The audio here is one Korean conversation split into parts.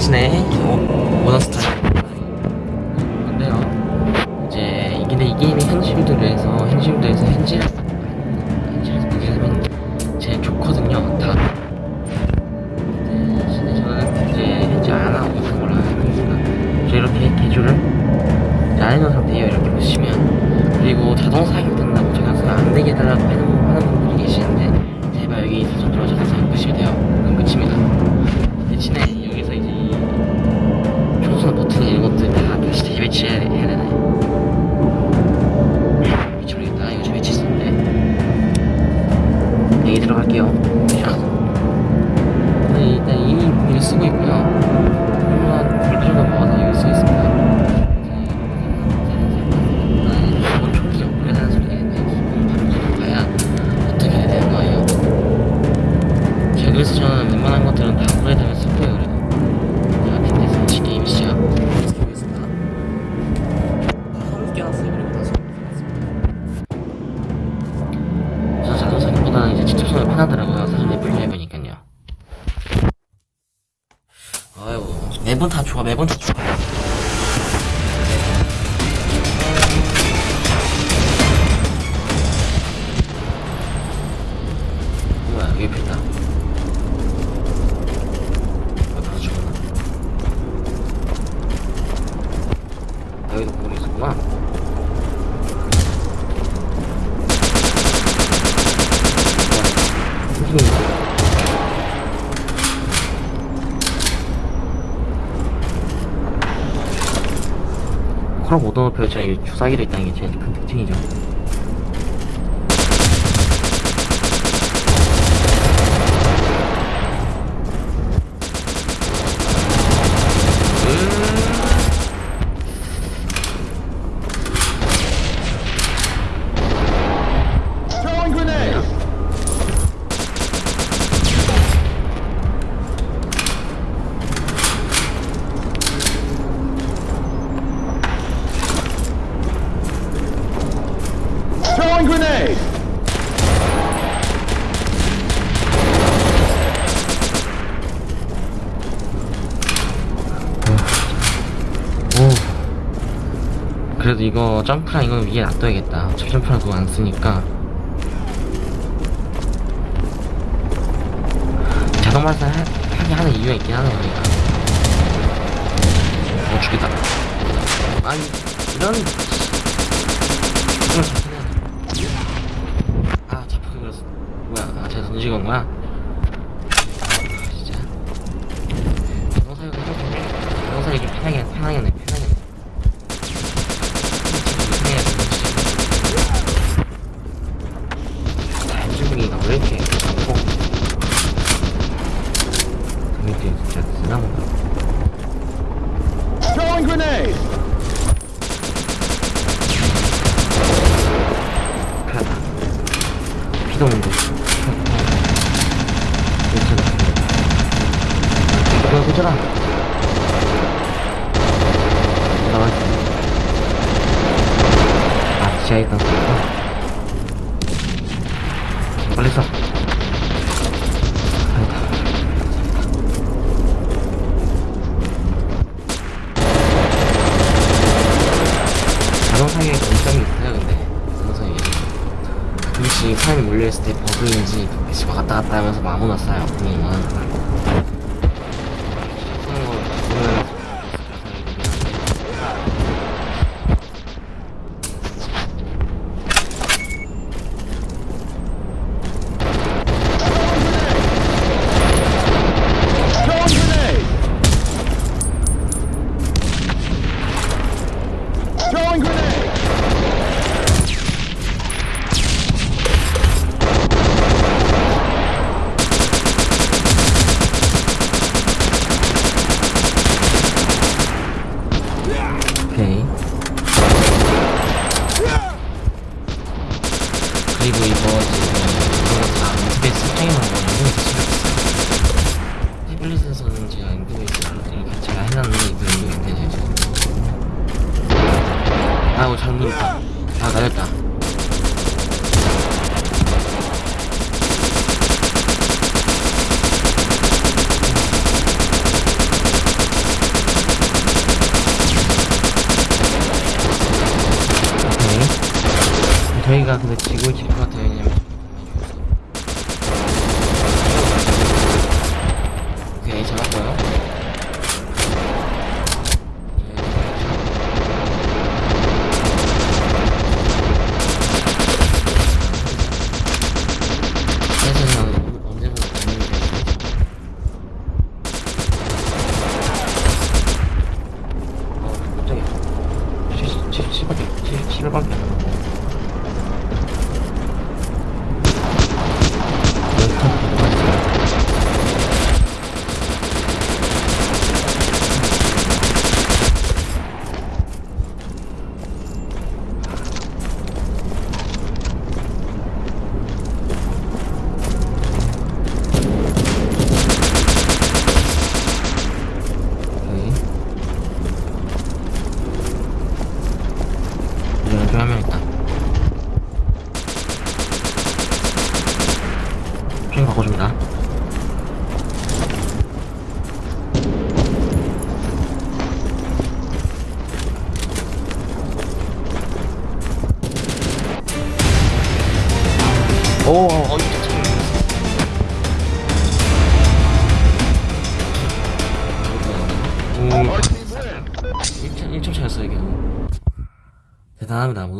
ですね。お、お出すた。 매번 다 좋아 매번 다 좋아 저희 주사기를 있다는 게 제일 큰 특징이죠. 이거 점프랑 이거 위에 놔둬야겠다. 어차피 점프랑 그거 안 쓰니까. 자동 발사 하게 하는 이유가 있긴 하네요 그러니까. 어 죽겠다. 아니 이런 이걸 잡히네 아 잡히게 그렸어 뭐야 아 제가 던지건 거야?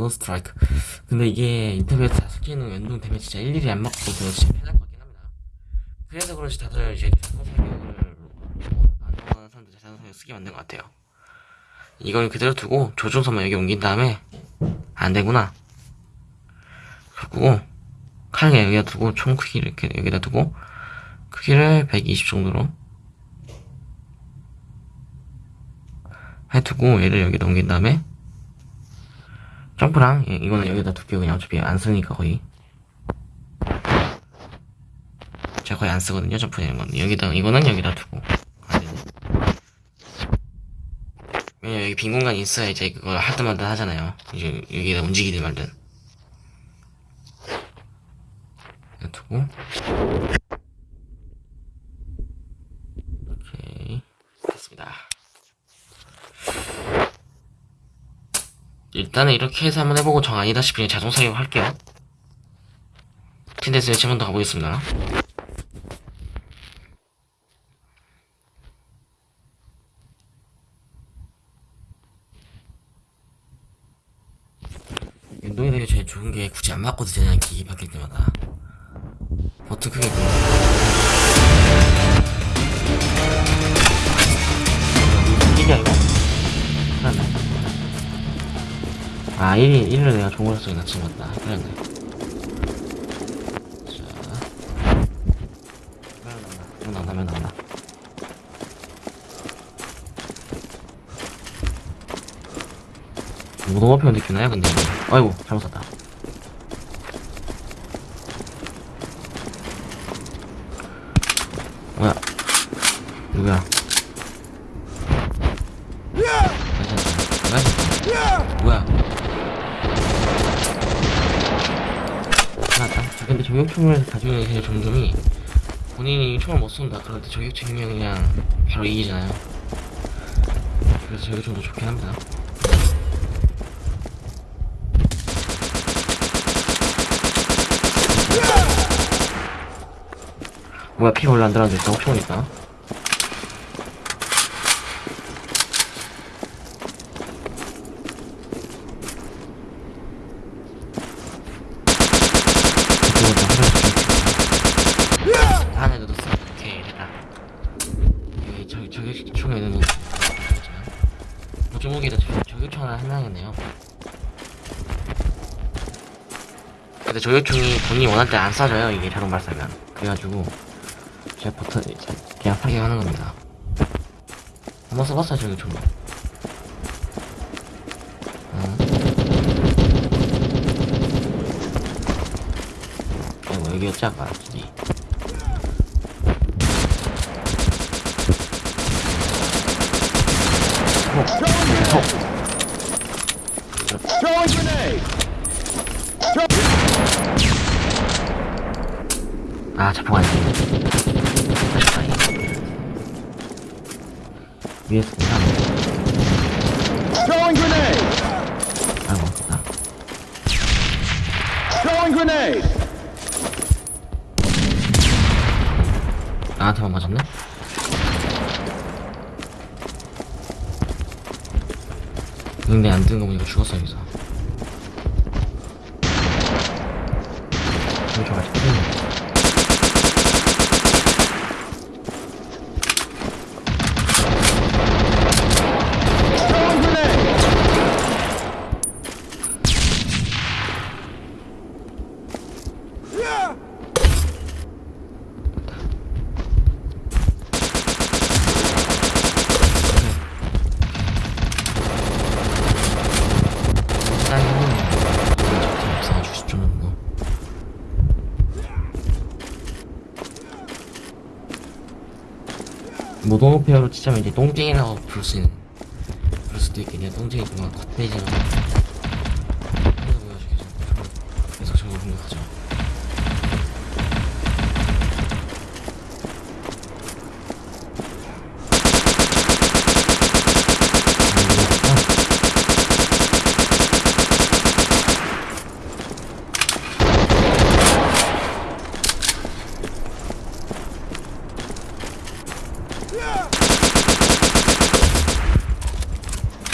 노 스트라이크. 근데 이게 인터뷰에서 스키는 연동 되면 진짜 일일이 안 맞고 그거 진짜 편할 것 같긴 합니다. 그래서 그런지 다들 이제 자동 사격을 안 좋아하는 사람들 자동 사격 쓰게 만든 것 같아요. 이걸 그대로 두고 조준선만 여기 옮긴 다음에 안 되구나. 그리고 칼을 여기다 두고 총 크기를 이렇게 여기다 두고 크기를 120 정도로 해두고 얘를 여기 넘긴 다음에 점프랑 예, 이거는 여기다 둘게요 그냥 어차피 안 쓰니까 거의. 제가 거의 안 쓰거든요 점프 이런 건. 여기다 이거는 여기다 두고. 왜냐면 여기 빈 공간이 있어야 이제 그걸 하든 말든 하잖아요. 이제 여기다 움직이든 말든. 두고 오케이 됐습니다 일단은 이렇게 해서 한번 해보고 정 아니다 싶으면 자동 사격 할게요. 틴데스 매치 한번 더 가보겠습니다. 운동에 대해 제일 좋은 게 굳이 안 맞고도 되냐 기기 바뀔 때마다 1위 1위를 내가 쓰기 낮춘 것 같다. 그랬네 자. 나온다 나온다 나온다. 뭐 너무 편느끼나요 근데? 아이고 잘못 샀다. 뭐야? 누구야 누가 샀다 누가 샀다 뭐야 맞다 저 근데 저격총을 가지고 있는 점점이 본인이 총을 못 쏜다. 때 저격총이면 그냥 바로 이기잖아요. 그래서 저격총도 좋긴 합니다. 뭐야 피 원래 안 들어왔는데 저격총이니까 안에 넣었어. 오케이 됐다. 여기 저 저격총에는 뭐 조목에다 저격총 하나 해놔야겠네요. 근데 저격총이 본인이 원할 때 안 쏴져요 이게 자동 발사면. 그래가지고 제가 버튼 그냥 사격하는 겁니다. 한번 써봤어요 저격총. 어. 아이고 여기였지 아까 진이. Throwing grenade! 아, 자포가 안 돼. 아쉽다. 위에서 공사하네. Throwing grenade! 아이고, 됐다. grenade! 나한테만 맞았네? 근데 안 뜨는 거 보니까 죽었어 여기서 좀 좋아 아직 끝있네 Throwing grenade! 딸기는 이상한 주식 좀 넘고 모동오페어로 치자면 이제 똥쟁이라고 부를 수 있는 그럴 수도 있겠네요. 똥쟁이 그만 겉돼지라고 그래서 보여주겠죠 계속 저거 공격하죠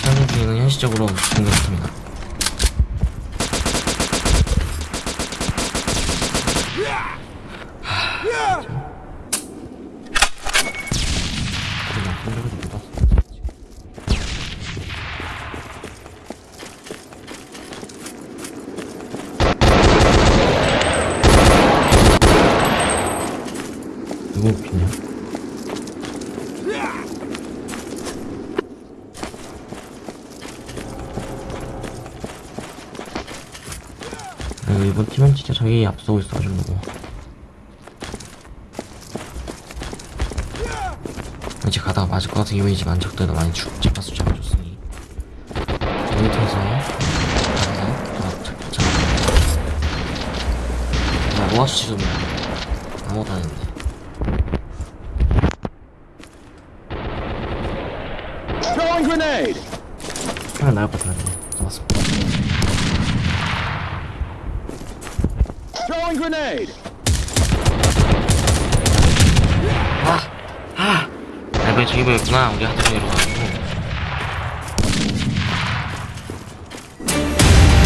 아, 현재 중에는 현실적으로 공격 못합니다. 그냥 공격을 못 봤어. 누구 웃기냐? 아, 이번 팀은 진짜 자기 앞서고 있어가지고 것 같은 이미지만 적들도 많이 죽 잡아서 잡아줬으니 여기 통해서 가서 잡 잡아 야 모아수 지금이야 아무것도 안 했는데 Throwing grenade! 하나 나을 것 같아 잡았습니다 Throwing grenade! 아! 아! 아, 이번에 저기 보였구나. 우리 하도 중이로 가지고.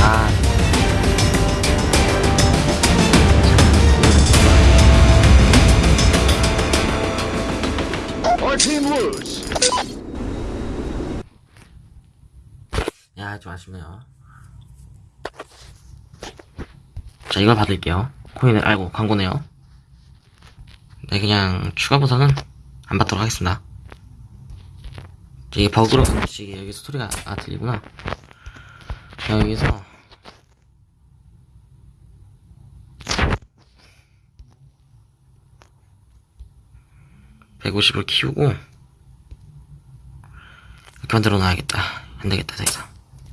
아. 야, 좀 아쉽네요. 자, 이걸 받을게요. 코인을 알고 광고네요. 네, 그냥 추가 보상은 안 받도록 하겠습니다. 이게 버그로 방식이 여기서 소리가 아 들리구나. 자, 여기서 (150을) 키우고 이렇게 만들어 놔야겠다 안 되겠다 더 이상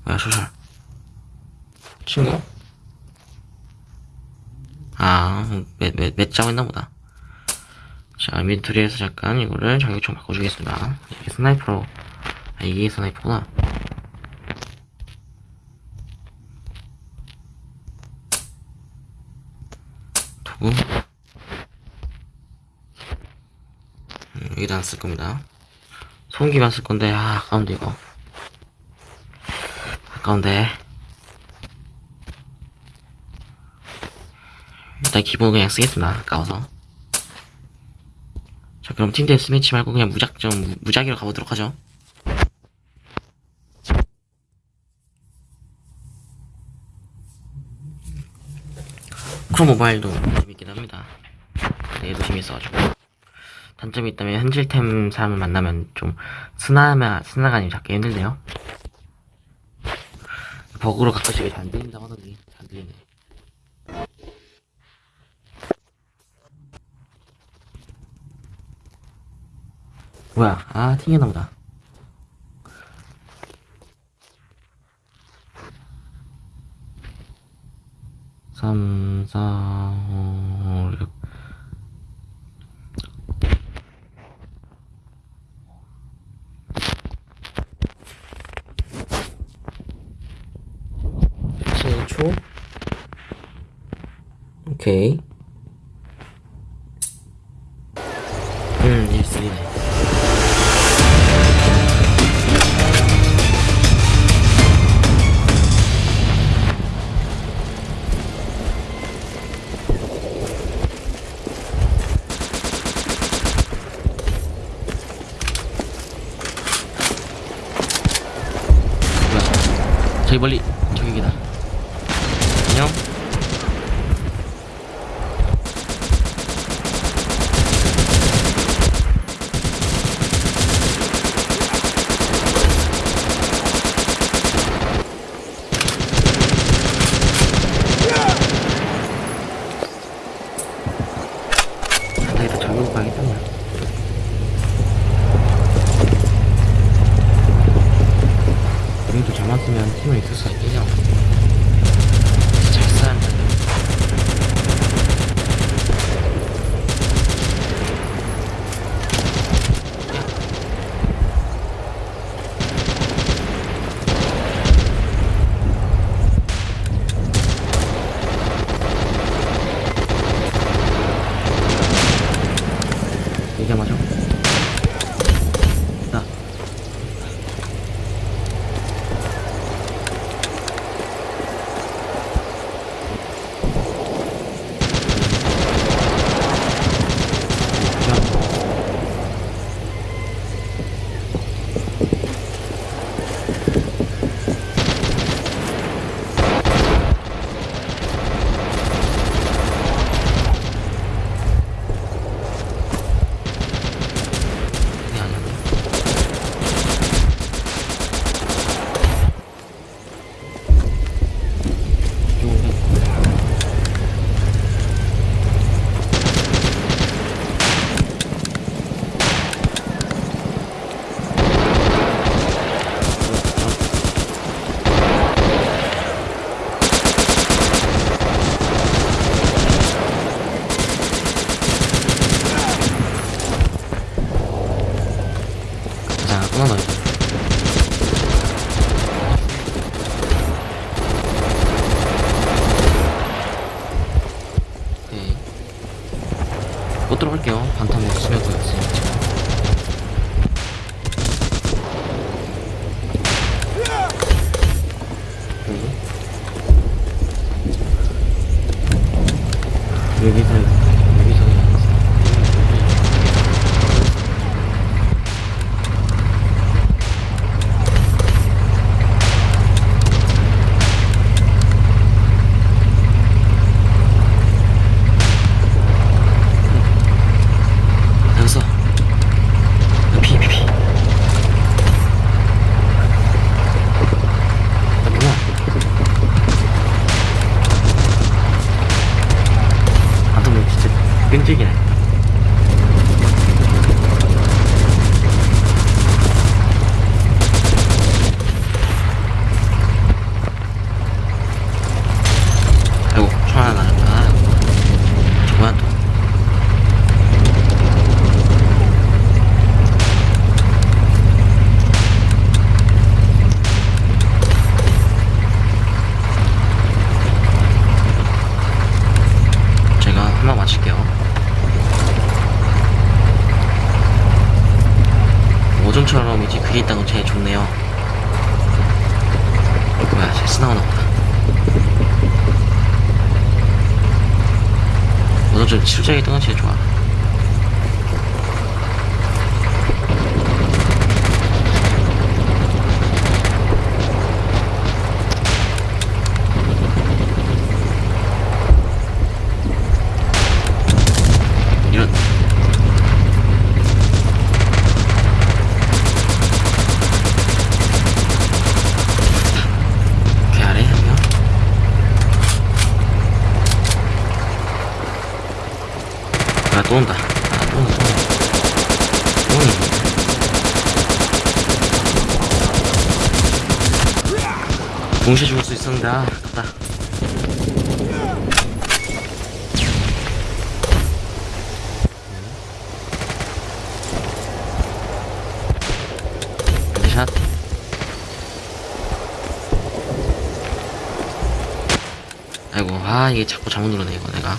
뭐야 소설 친구? 아, 몇, 몇, 몇 짜고 있나 보다. 자, 인벤토리에서 잠깐 이거를 자격증 바꿔주겠습니다. 이게 스나이퍼로, 아, 이게 스나이퍼구나. 도구. 음, 여기다 안 쓸 겁니다. 소음기만 쓸 건데, 아, 아까운데, 이거. 아까운데. 일단 기본 그냥 쓰겠습니다. 아까워서. 자, 그럼 팀 데스매치 말고 그냥 무작정, 무- 무작위로 가보도록 하죠. 크롬 모바일도 재밌긴 합니다. 네, 얘도 재밌어가지고. 단점이 있다면 현질템 사람을 만나면 좀 스나마, 스나가 아니면 잡기 힘들네요. 버그로 가끔씩 이게 안 들린다고 하더니 잘 들리네. 뭐야? 아, 튕겼나 보다. 육. 你看 다시 나오나 보다. 오늘 좀 치우자기 뜨는 게 좋아. 자, 가자. 네. 샷. 아이고, 아, 이게 자꾸 잘못 누르네, 이거 내가.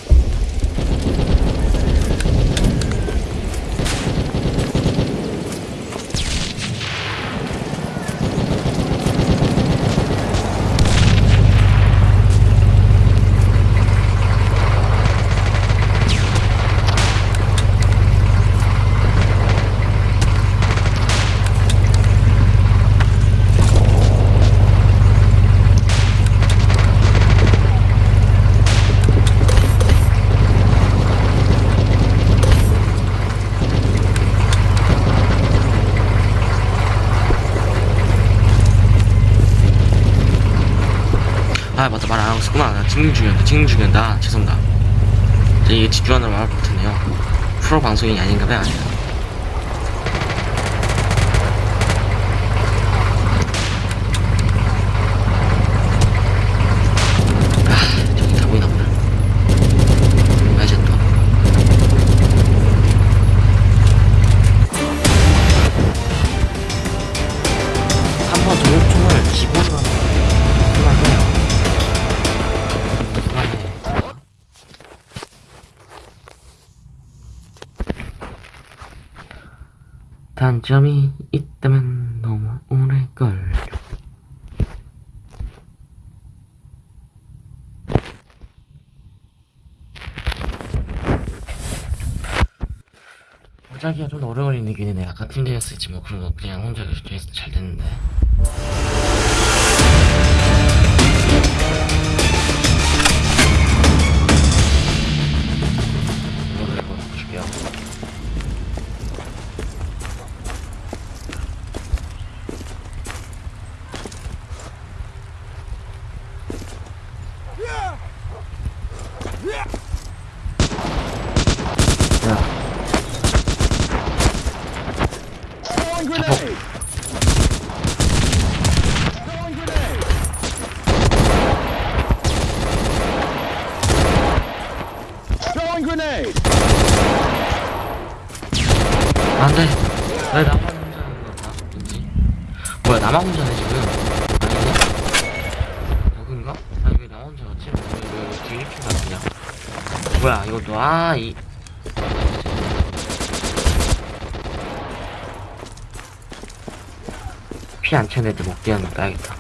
있었구나 나 찍는 중이었다 죄송합니다. 저 이게 집중하느라 말 못했네요. 프로 방송이 아닌가 봐요 점이 있다면 너무 오래 걸려. 자기가 좀 오래 걸리는 게 아까 팀장이었을지 뭐 그런 거 그냥 혼자 결정해서 잘 됐는데 나만 혼자네 지금. 아니네? 여긴가? 아니 왜 나만 혼자 갔지? 왜, 뒤에 이렇게 가냐 뭐야 이것도 아이. 피안 차는 애들 먹게 거 따야겠다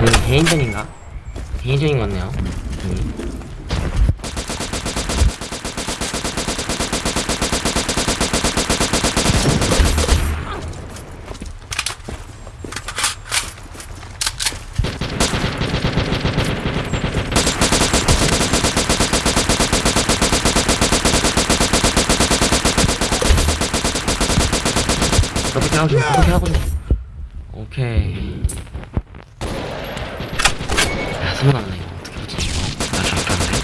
여기 개인전인가? 개인전인 것 같네요. 여기. 어떻게 하고 싶어? 어떻게 하고 싶어? 오케이. 야, 소문 났네, 이거. 어떻게 하지, 이거? 나 저렇게 하네.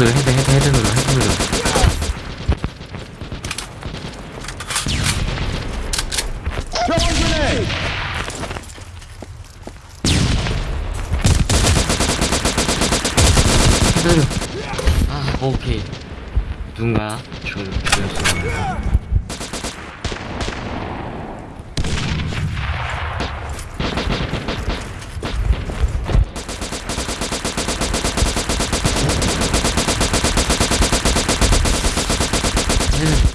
헤드, 헤드, 헤드, 헤드 눌러, 헤드 눌러. 헤드를. 아, 오케이. 누군가 죽, 죽였어. 헤드.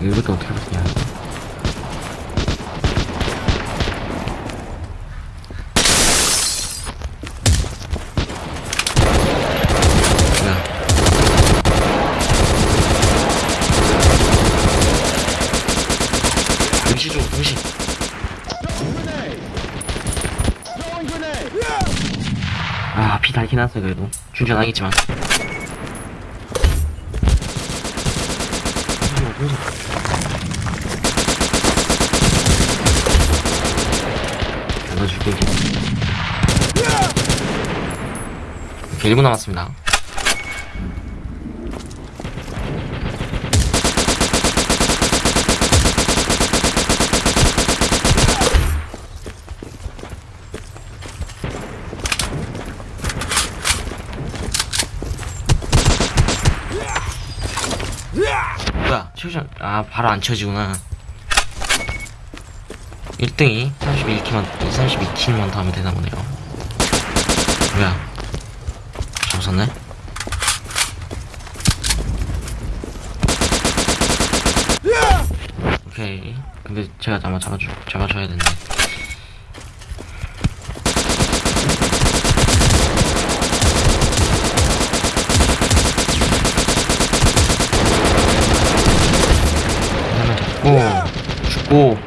이것도 어떻게 버티냐 뭐야 임시 좀 임시 Throwing grenade. Throwing grenade. 달긴 났어, 그래도. 준전하겠지만. 이제. 이렇게 1분 남았습니다. 뭐야, 치우장, 아, 바로 안 쳐지구나. 1등이 31킬만, 32킬만 더 하면 되나 보네요. 뭐야. 잡았었네? 오케이. 근데 제가 아마 잡아주, 잡아줘야 되는데. 하나 죽고,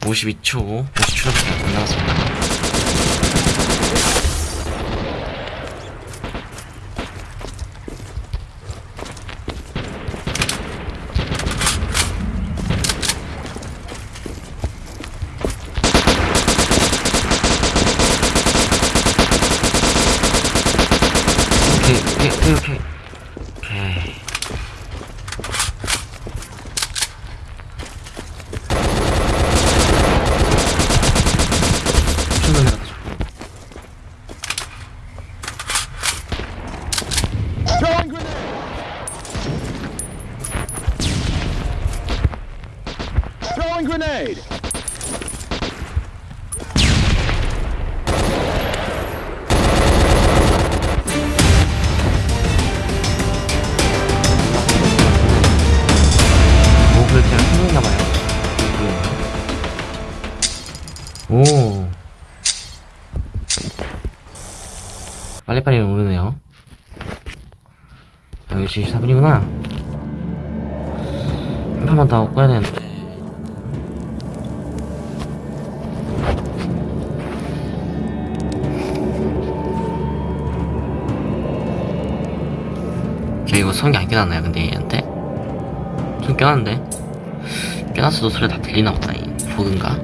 52초, 50초밖에 안 남았습니다. 오케이, 오케이, 오케이, 오케이. 오케이. 손을 내가 Throwing grenade. Throwing grenade. 뭐 오. 빨리빨리 오르네요. 아, 역시 4분이구나. 한 판만 더 꺼야 되는데 저 이거 성기 안 깨놨나요 근데 얘한테? 좀 껴놨는데? 껴놨어도 소리 다 들리나 보다, 이 버그인가?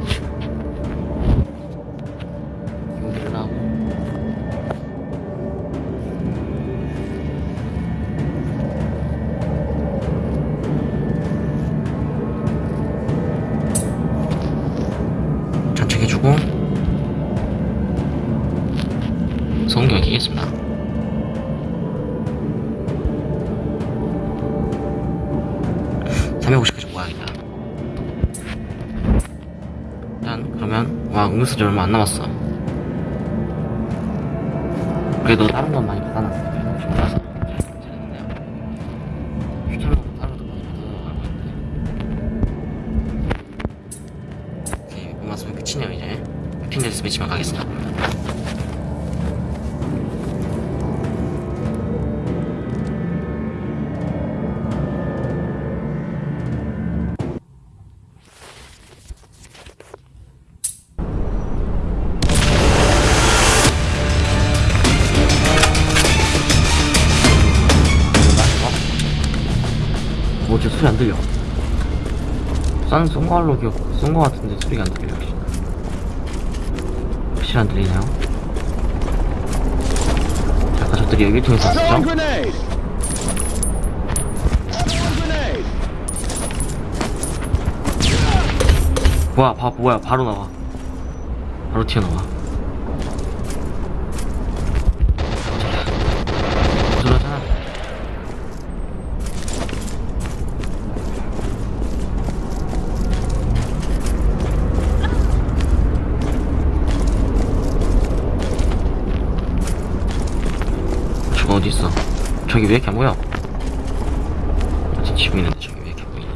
장착해주고. 성경 끼겠습니다. 음료수지 얼마 안 남았어. 그래도 다른 건 많이 받아놨어. 쏜 걸로 기억, 쏜거 같은데 소리가 안 들려, 역시. 확실히 안 들리나요? 자, 아까 저들이 여기 통해서 grenade. 뭐야, 바, 뭐야, 바로 나와. 바로 튀어나와. 저러잖아. 어디 있어? 저기 왜 이렇게 안 보여? 지금 치고 있는데 저기 왜 이렇게 안 보이니?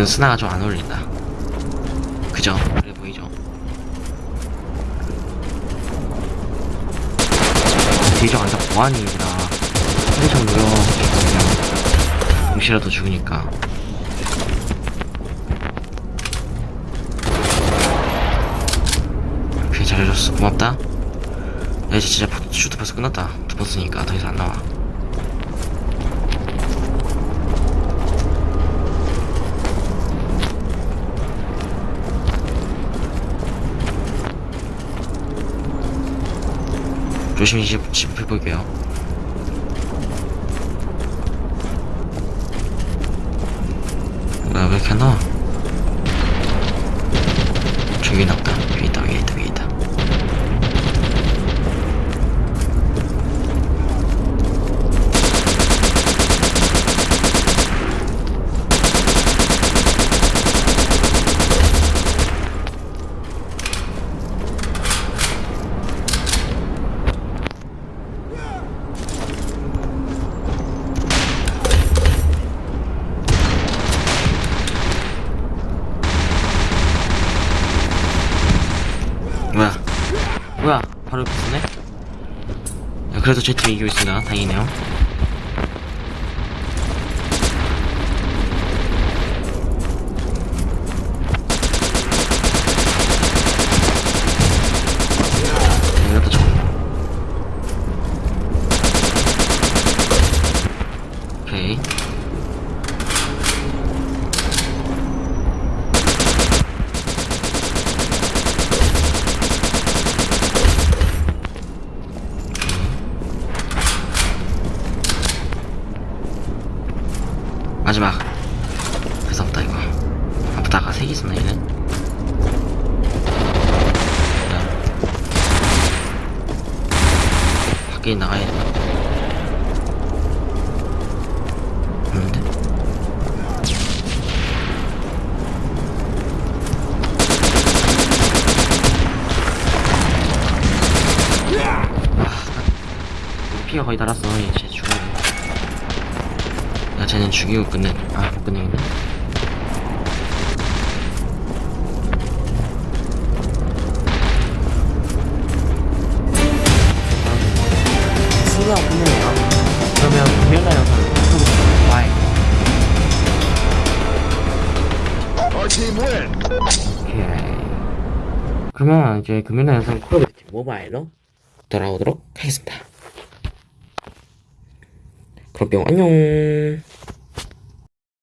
얘는 스나가 좀 안 어울린다. 그죠? 그래 보이죠? 대적 안다 보안이라. 한참 노려 그냥 동시라도 죽으니까. 그래 잘해줬어. 고맙다. 야 이제 진짜 포- 슈트 벌써 끝났다. 두 번 쓰니까 더 이상 안 나와 조심히 집, 집 해볼게요. 나왜 이렇게 안나와 저기 나왔다 위에 있다 위에 있다 위에 있다 뭐야 뭐야 바로 옆에 있네 야, 그래도 제 팀이 이기고 있습니다. 다행이네요 자, 이것도 좀 오케이 마지막. 무섭다 이거 아프다가 색이 있었나 얘는 야. 밖에 나가야 되나? 아, 피가 거의 달았어 쟤는 죽이고 끝내. 아, 못 끝내겠네. 수가 없네요. 그러면 금요일날 영상. 오케이. 이제 금요일날 영상 콜오브듀티 모바일로 돌아오도록 하겠습니다. 그럼 뿅 안녕.